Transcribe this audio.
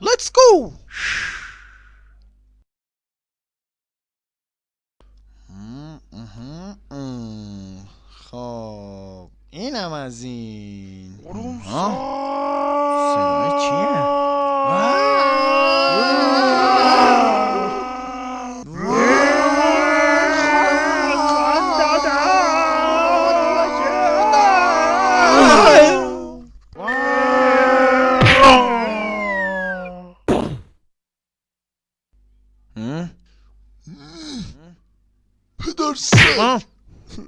Let's go! م، مهم، ام. خب اینم از این Hı? Pedersen.